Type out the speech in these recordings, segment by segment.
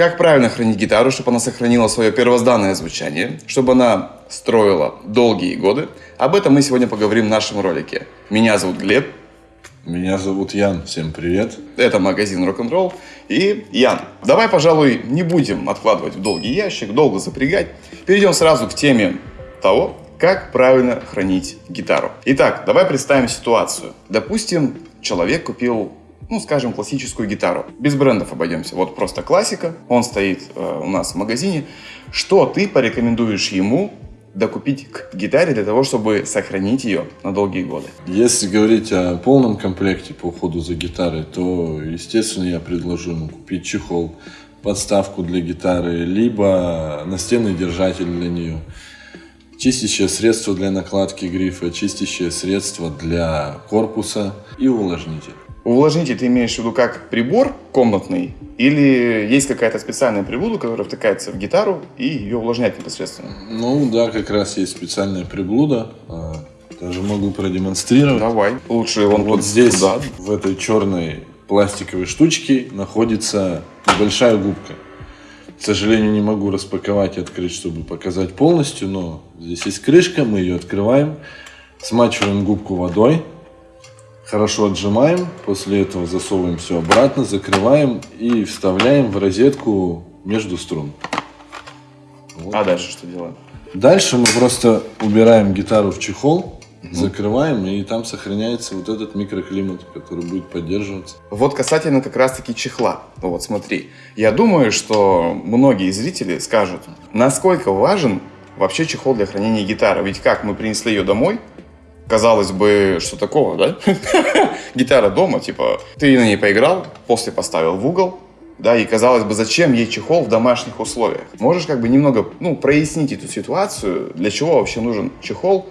Как правильно хранить гитару, чтобы она сохранила свое первозданное звучание, чтобы она строила долгие годы? Об этом мы сегодня поговорим в нашем ролике. Меня зовут Глеб. Меня зовут Ян. Всем привет. Это магазин Рок-н-ролл. И Ян, давай, пожалуй, не будем откладывать в долгий ящик, долго запрягать. Перейдем сразу к теме того, как правильно хранить гитару. Итак, давай представим ситуацию. Допустим, человек купил ну, скажем, классическую гитару. Без брендов обойдемся. Вот просто классика. Он стоит э, у нас в магазине. Что ты порекомендуешь ему докупить к гитаре для того, чтобы сохранить ее на долгие годы? Если говорить о полном комплекте по уходу за гитарой, то, естественно, я предложу ему купить чехол, подставку для гитары, либо настенный держатель для нее, чистящее средство для накладки грифа, чистящее средство для корпуса и увлажнитель. Увлажнитель ты имеешь в виду как прибор комнатный или есть какая-то специальная приблуда, которая втыкается в гитару и ее увлажняет непосредственно? Ну да, как раз есть специальная приблуда. А, даже могу продемонстрировать. Давай. Лучше он вот здесь, туда. в этой черной пластиковой штучке, находится небольшая губка. К сожалению, не могу распаковать и открыть, чтобы показать полностью, но здесь есть крышка, мы ее открываем, смачиваем губку водой, Хорошо отжимаем, после этого засовываем все обратно, закрываем и вставляем в розетку между струн. Вот. А дальше что делаем? Дальше мы просто убираем гитару в чехол, угу. закрываем, и там сохраняется вот этот микроклимат, который будет поддерживаться. Вот касательно как раз-таки чехла. Вот смотри, я думаю, что многие зрители скажут, насколько важен вообще чехол для хранения гитары. Ведь как мы принесли ее домой, казалось бы, что такого, да? Гитара дома, типа, ты на ней поиграл, после поставил в угол, да, и казалось бы, зачем ей чехол в домашних условиях? Можешь как бы немного, ну, прояснить эту ситуацию, для чего вообще нужен чехол,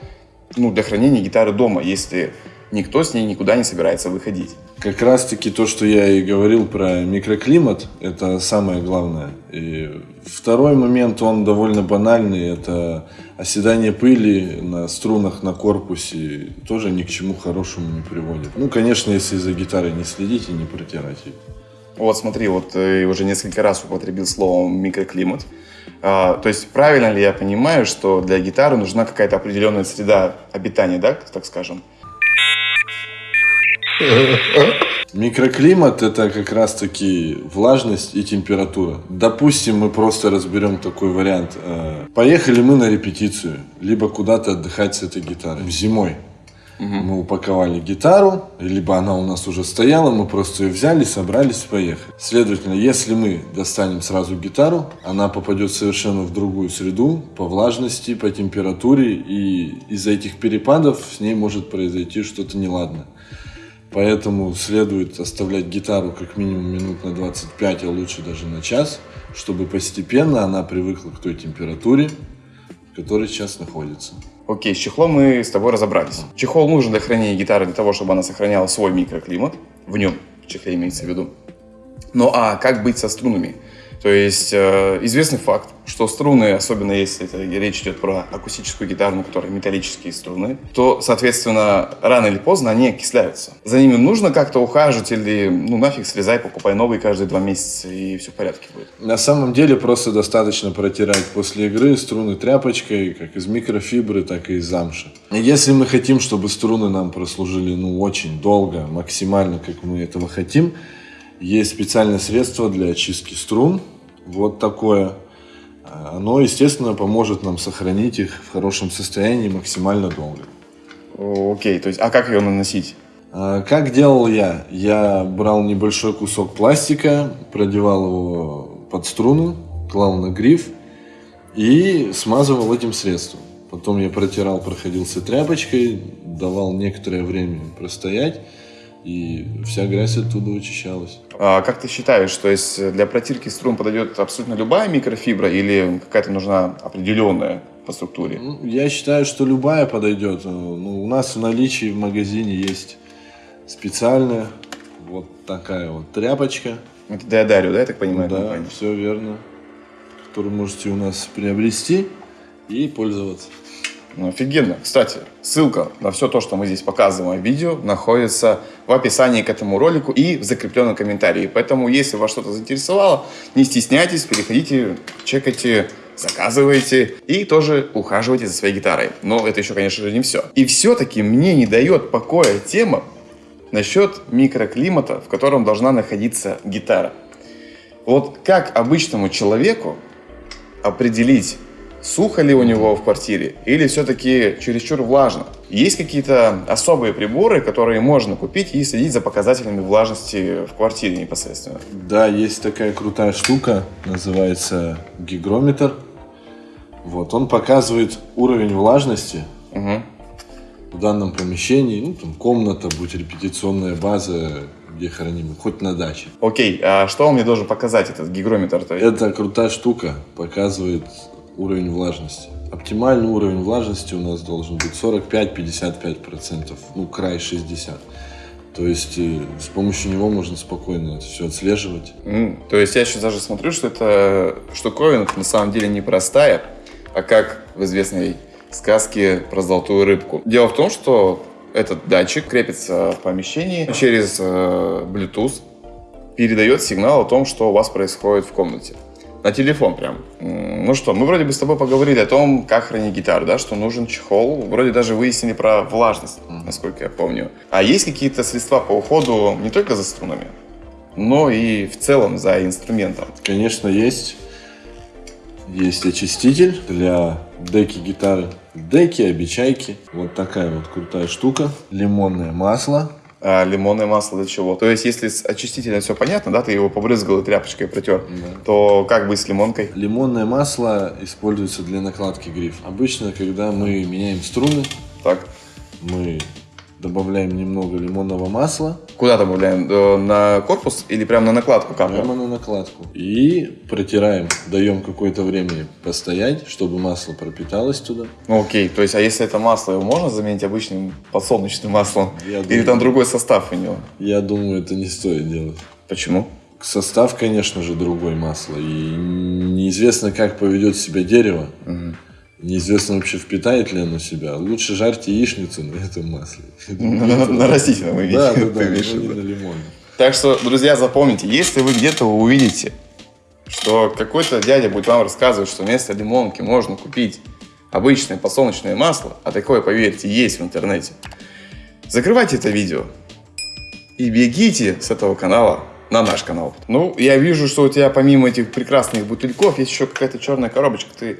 ну, для хранения гитары дома, если никто с ней никуда не собирается выходить. Как раз таки то, что я и говорил про микроклимат, это самое главное. И второй момент, он довольно банальный, это оседание пыли на струнах на корпусе тоже ни к чему хорошему не приводит. Ну, конечно, если за гитарой не следить и не протирать ее. Вот смотри, вот ты уже несколько раз употребил слово микроклимат. А, то есть правильно ли я понимаю, что для гитары нужна какая-то определенная среда обитания, да, так скажем? Микроклимат это как раз таки влажность и температура. Допустим, мы просто разберем такой вариант. Э, поехали мы на репетицию, либо куда-то отдыхать с этой гитарой зимой. Угу. Мы упаковали гитару, либо она у нас уже стояла, мы просто ее взяли, собрались, поехали. Следовательно, если мы достанем сразу гитару, она попадет совершенно в другую среду по влажности, по температуре, и из-за этих перепадов с ней может произойти что-то неладное. Поэтому следует оставлять гитару как минимум минут на 25, а лучше даже на час, чтобы постепенно она привыкла к той температуре, в которой сейчас находится. Окей, с чехлом мы с тобой разобрались. Чехол нужен для хранения гитары для того, чтобы она сохраняла свой микроклимат. В нем, в чехле имеется в виду. Ну а как быть со струнами? То есть э, известный факт, что струны, особенно если это речь идет про акустическую гитару, на которой металлические струны, то, соответственно, рано или поздно они окисляются. За ними нужно как-то ухаживать или, ну, нафиг срезай, покупай новые каждые два месяца, и все в порядке будет. На самом деле просто достаточно протирать после игры струны тряпочкой, как из микрофибры, так и из замши. Если мы хотим, чтобы струны нам прослужили, ну, очень долго, максимально, как мы этого хотим, есть специальное средство для очистки струн. Вот такое. Оно, естественно, поможет нам сохранить их в хорошем состоянии максимально долго. Окей, то есть, а как ее наносить? А, как делал я? Я брал небольшой кусок пластика, продевал его под струну, клал на гриф и смазывал этим средством. Потом я протирал, проходился тряпочкой, давал некоторое время простоять и вся грязь оттуда вычищалась. А как ты считаешь, что есть для протирки струн подойдет абсолютно любая микрофибра или какая-то нужна определенная по структуре? Ну, я считаю, что любая подойдет. Ну, у нас в наличии в магазине есть специальная вот такая вот тряпочка. Это Диодарио, да, я так понимаю? Да, компания? все верно. Которую можете у нас приобрести и пользоваться. Ну, офигенно. Кстати, ссылка на все то, что мы здесь показываем в видео, находится в описании к этому ролику и в закрепленном комментарии. Поэтому, если вас что-то заинтересовало, не стесняйтесь, переходите, чекайте, заказывайте и тоже ухаживайте за своей гитарой. Но это еще, конечно же, не все. И все-таки мне не дает покоя тема насчет микроклимата, в котором должна находиться гитара. Вот как обычному человеку определить, сухо ли у него в квартире или все-таки чересчур влажно? Есть какие-то особые приборы, которые можно купить и следить за показателями влажности в квартире непосредственно? Да, есть такая крутая штука, называется гигрометр. Вот, он показывает уровень влажности Угу. в данном помещении, ну, там, комната, будь репетиционная база, где храним, хоть на даче. Окей, а что он мне должен показать, этот гигрометр? То есть? Эта крутая штука показывает уровень влажности. Оптимальный уровень влажности у нас должен быть 45-55%, ну, край 60. То есть э, с помощью него можно спокойно это все отслеживать. М, То есть я сейчас даже смотрю, что эта штуковина на самом деле не простая, а как в известной сказке про золотую рыбку. Дело в том, что этот датчик крепится в помещении через э, Bluetooth, передает сигнал о том, что у вас происходит в комнате. На телефон прям. Ну что, мы вроде бы с тобой поговорили о том, как хранить гитару, да, что нужен чехол. Вроде даже выяснили про влажность, насколько я помню. А есть какие-то средства по уходу не только за струнами, но и в целом за инструментом? Конечно, есть. Есть очиститель для деки гитары. Деки, обечайки. Вот такая вот крутая штука. Лимонное масло. А лимонное масло для чего? То есть, если с очистителем все понятно, да, ты его побрызгал и тряпочкой протер, то как быть с лимонкой? Лимонное масло используется для накладки гриф. Обычно, когда мы меняем струны, Так, мы добавляем немного лимонного масла куда добавляем? Э, На корпус или прямо на накладку капля? прямо на накладку и протираем. Даем какое-то время постоять, чтобы масло пропиталось туда. Ну, окей, то есть, а если это масло, его можно заменить обычным подсолнечным маслом? Я Или думаю- там другой состав у него? Я думаю, это не стоит делать. Почему? Состав, конечно же, другой масло. И неизвестно, как поведет себя дерево. Неизвестно вообще, впитает ли оно себя. Лучше жарьте яичницу на этом масле. На, растительном виде. Да, да, да, на лимоне. Так что, друзья, запомните, если вы где-то увидите, что какой-то дядя будет вам рассказывать, что вместо лимонки можно купить обычное подсолнечное масло, а такое, поверьте, есть в интернете, закрывайте это видео и бегите с этого канала на наш канал. Ну, я вижу, что у тебя помимо этих прекрасных бутыльков есть еще какая-то черная коробочка. Ты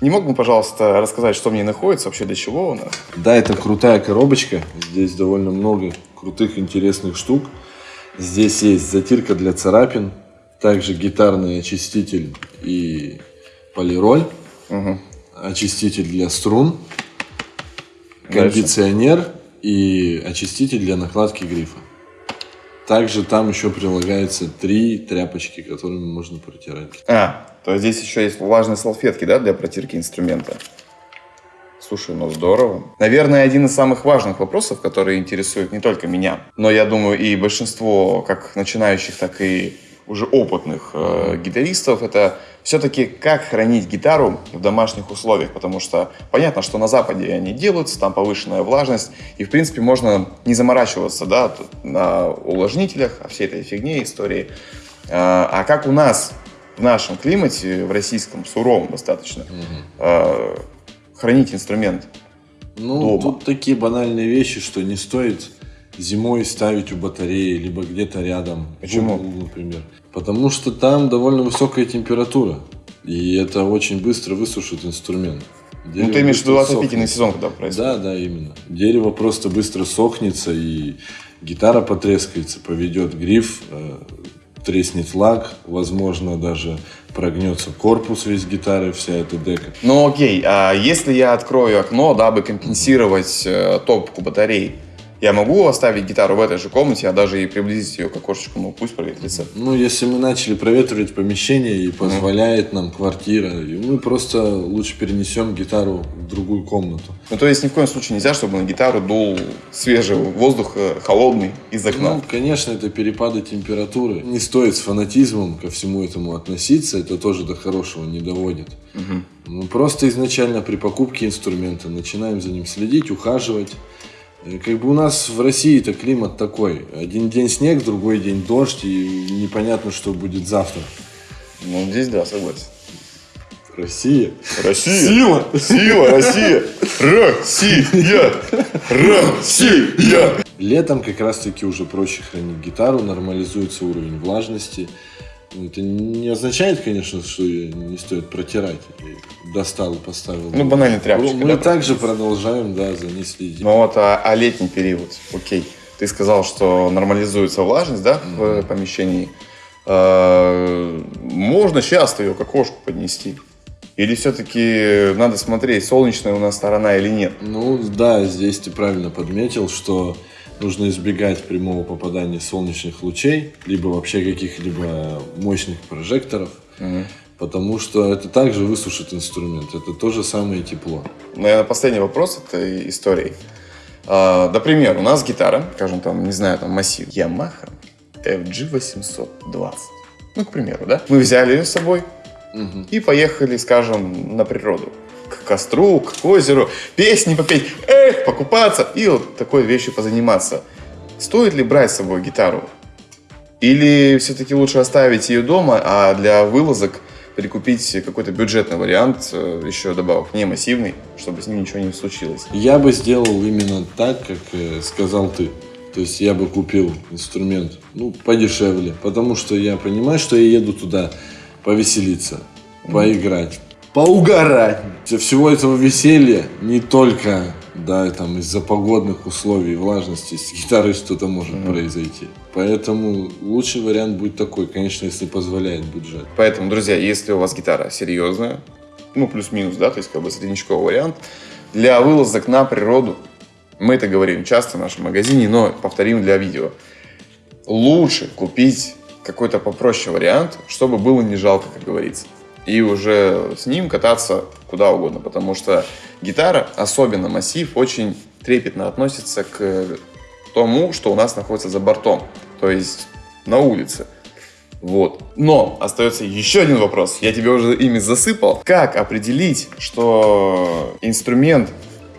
не мог бы, пожалуйста, рассказать, что в ней находится, вообще для чего она? Да, это крутая коробочка. Здесь довольно много крутых, интересных штук. Здесь есть затирка для царапин, также гитарный очиститель и полироль, очиститель для струн, Дальше. кондиционер и очиститель для накладки грифа. Также там еще прилагается три тряпочки, которыми можно протирать. А, то есть здесь еще есть влажные салфетки, да, для протирки инструмента. Слушай, ну здорово. Наверное, один из самых важных вопросов, которые интересуют не только меня, но я думаю и большинство как начинающих, так и уже опытных э, гитаристов, это все-таки как хранить гитару в домашних условиях, потому что понятно, что на Западе они делаются, там повышенная влажность, и в принципе можно не заморачиваться, да, на увлажнителях, о всей этой фигне истории. А а как у нас в нашем климате, в российском, суровом достаточно, э, хранить инструмент? Ну, Дома. тут такие банальные вещи, что не стоит зимой ставить у батареи, либо где-то рядом. Почему? углу, например. Потому что там довольно высокая температура. И это очень быстро высушит инструмент. Ну, Дерево ты имеешь в виду отопительный сезон, когда происходит? Да, да, именно. Дерево просто быстро сохнется, и гитара потрескается, поведет гриф, э, треснет лак, возможно, даже прогнется корпус весь гитары, вся эта дека. Ну окей, а если я открою окно, дабы компенсировать э, топку батарей, Я могу оставить гитару в этой же комнате, а даже и приблизить ее к окошечку, ну пусть проветрится. Ну, если мы начали проветривать помещение и позволяет нам квартира, и мы просто лучше перенесем гитару в другую комнату. Ну, то есть ни в коем случае нельзя, чтобы на гитару дул свежий воздух, э, холодный из окна. Ну, конечно, это перепады температуры. Не стоит с фанатизмом ко всему этому относиться, это тоже до хорошего не доводит. Ну, просто изначально при покупке инструмента начинаем за ним следить, ухаживать. И Как бы у нас в России-то климат такой. Один день снег, другой день дождь, и непонятно, что будет завтра. Ну, здесь да, согласен. Россия. Россия! Сила! Сила! Россия! Россия! Россия! Летом как раз-таки уже проще хранить гитару, нормализуется уровень влажности. Ну, Это не означает, конечно, что ее не стоит протирать. Достал и поставил. Ну, банально тряпочкой, Мы да, также продолжаем, да, за ней следить. Ну вот, а, а летний период, окей. Ты сказал, что нормализуется влажность, да, в помещении. А, Можно часто ее к окошку поднести? Или все-таки надо смотреть, солнечная у нас сторона или нет? Ну да, здесь ты правильно подметил, что нужно избегать прямого попадания солнечных лучей, либо вообще каких-либо мощных прожекторов, потому что это также высушит инструмент. Это то же самое тепло. Наверное, последний вопрос этой истории. А, Например, у нас гитара, скажем, там, не знаю, там массив Yamaha FG820. Ну, к примеру, да? Мы взяли ее с собой и поехали, скажем, на природу. Костру, к озеру, песни попеть, эх, покупаться и вот такой вещью позаниматься. Стоит ли брать с собой гитару? Или все-таки лучше оставить ее дома, а для вылазок прикупить какой-то бюджетный вариант, э, еще добавок не массивный, чтобы с ним ничего не случилось. Я бы сделал именно так, как э, сказал ты. То есть я бы купил инструмент, ну, подешевле, потому что я понимаю, что я еду туда повеселиться, поиграть, поугарать. Всего этого веселья не только, да, там из-за погодных условий, влажности, с гитарой что-то может произойти. Поэтому лучший вариант будет такой, конечно, если позволяет бюджет. Поэтому, друзья, если у вас гитара серьезная, ну, плюс-минус, да, то есть как бы среднячковый вариант, для вылазок на природу, мы это говорим часто в нашем магазине, но повторим для видео, лучше купить какой-то попроще вариант, чтобы было не жалко, как говорится. И уже с ним кататься куда угодно, потому что гитара, особенно массив, очень трепетно относится к тому, что у нас находится за бортом, то есть на улице. Вот. Но остается еще один вопрос. Я тебе уже ими засыпал. Как определить, что инструмент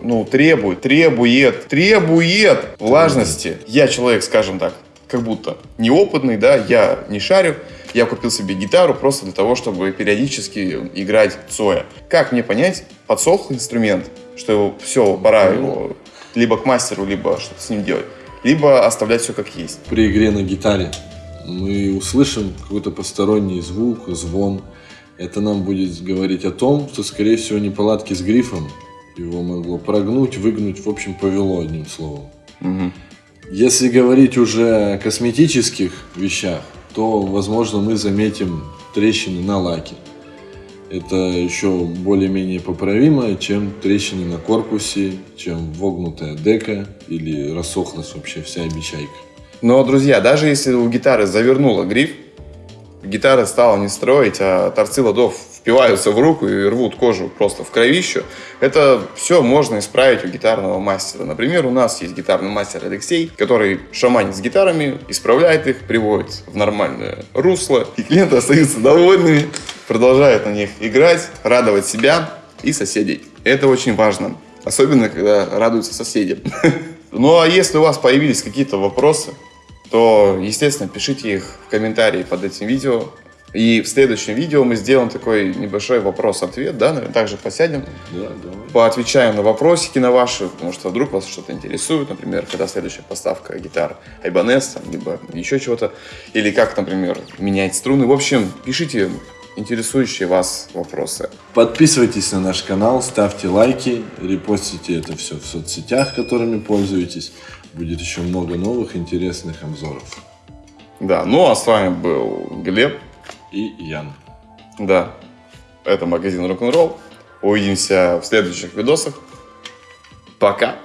ну, требует, требует, требует влажности? Я человек, скажем так, как будто неопытный, да, я не шарю. Я купил себе гитару просто для того, чтобы периодически играть Цоя. Как мне понять, подсох инструмент, что все, пора его либо к мастеру, либо что-то с ним делать, либо оставлять все как есть. При игре на гитаре мы услышим какой-то посторонний звук, звон. Это нам будет говорить о том, что, скорее всего, неполадки с грифом. Его могло прогнуть, выгнуть, в общем, повело одним словом. Если говорить уже о косметических вещах, то, возможно, мы заметим трещины на лаке. Это еще более-менее поправимо, чем трещины на корпусе, чем вогнутая дека или рассохлась вообще вся обечайка. Но, друзья, даже если у гитары завернула гриф, гитара стала не строить, а торцы ладов впиваются в руку и рвут кожу просто в кровищу, это все можно исправить у гитарного мастера. Например, у нас есть гитарный мастер Алексей, который шаманит с гитарами, исправляет их, приводит в нормальное русло, и клиенты остаются довольными, продолжают на них играть, радовать себя и соседей. Это очень важно, особенно когда радуются соседи. Ну а если у вас появились какие-то вопросы, то, естественно, пишите их в комментарии под этим видео. И в следующем видео мы сделаем такой небольшой вопрос-ответ, да, наверное, также посядем, Да, давай. поотвечаем на вопросики на ваши, потому что вдруг вас что-то интересует, например, когда следующая поставка гитар там, либо еще чего-то, или как, например, менять струны. В общем, пишите интересующие вас вопросы. Подписывайтесь на наш канал, ставьте лайки, репостите это все в соцсетях, которыми пользуетесь. Будет еще много новых интересных обзоров. Да, ну а с вами был Глеб, И Ян. да, это магазин рок-н-ролл. Увидимся в следующих видосах. Пока!